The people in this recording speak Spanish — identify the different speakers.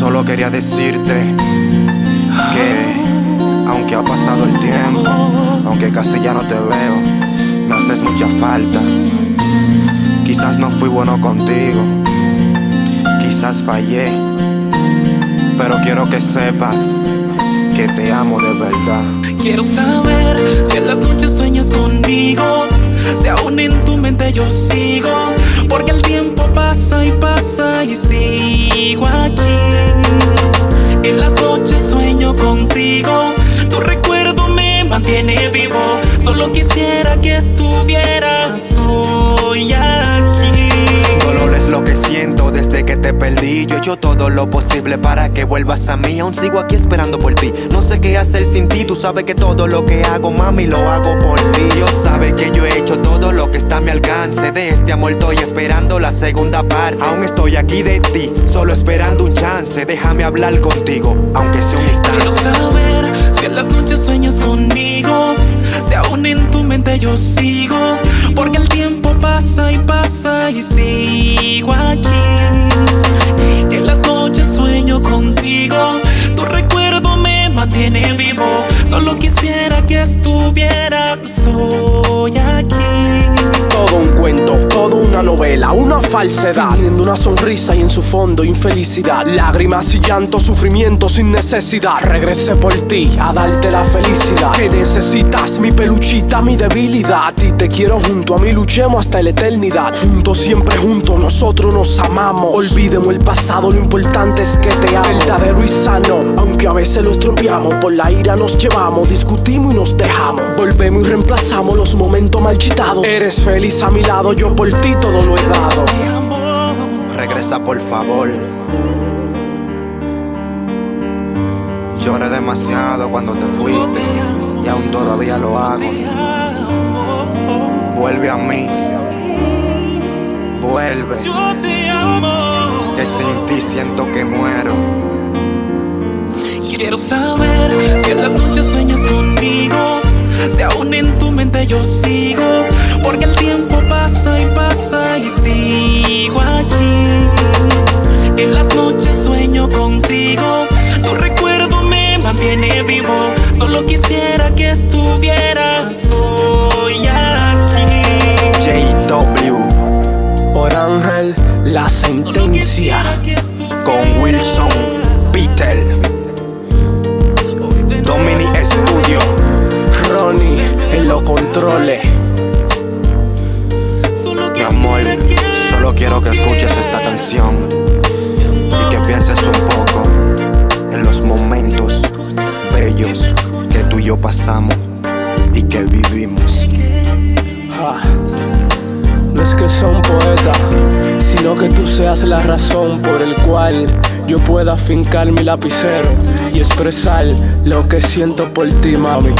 Speaker 1: Solo quería decirte que, aunque ha pasado el tiempo, aunque casi ya no te veo, me haces mucha falta. Quizás no fui bueno contigo, quizás fallé, pero quiero que sepas que te amo de verdad.
Speaker 2: Quiero saber si en las noches sueñas conmigo, si aún en tu mente yo sigo, porque el tiempo mantiene vivo, solo quisiera que estuvieras hoy aquí.
Speaker 1: Dolor es lo que siento desde que te perdí. Yo he hecho todo lo posible para que vuelvas a mí. Aún sigo aquí esperando por ti. No sé qué hacer sin ti. Tú sabes que todo lo que hago, mami, lo hago por ti. Dios sabe que yo he hecho todo lo que está a mi alcance. De este amor estoy esperando la segunda parte. Aún estoy aquí de ti, solo esperando un chance. Déjame hablar contigo, aunque sea un
Speaker 2: Quiero
Speaker 1: instante.
Speaker 2: saber si en las noches
Speaker 3: una falsedad. Fingiendo una sonrisa y en su fondo infelicidad. Lágrimas y llanto, sufrimiento sin necesidad. Regresé por ti a darte la felicidad. Que necesitas mi peluchita, mi debilidad. Y te quiero junto a mí, luchemos hasta la eternidad. Juntos, siempre juntos, nosotros nos amamos. Olvidemos el pasado, lo importante es que te amo. Verdadero y sano, aunque a veces lo estropeamos. Por la ira nos llevamos, discutimos y nos dejamos. Volvemos y reemplazamos los momentos marchitados. Eres feliz a mi lado, yo por ti todo lo he dado.
Speaker 2: Te amo.
Speaker 1: Regresa por favor. Lloré demasiado cuando te fuiste y aún todavía lo hago. Vuelve a mí. Vuelve,
Speaker 2: Yo te amo.
Speaker 1: que sin ti siento que muero.
Speaker 2: Quiero saber si en las noches sueñas conmigo, si aún en tu mente yo sigo, quisiera que estuvieras hoy aquí.
Speaker 1: JW
Speaker 3: Por Ángel, la sentencia.
Speaker 1: con Wilson, Peter, Domini Studio.
Speaker 3: Ronnie en los controles.
Speaker 1: Mi amor, solo quiero que escuches esta canción y que pienses un poco en los momentos bellos yo pasamos y que vivimos.
Speaker 3: Ah, No es que sea un poeta, sino que tú seas la razón por el cual yo pueda fincar mi lapicero y expresar lo que siento por ti, mami.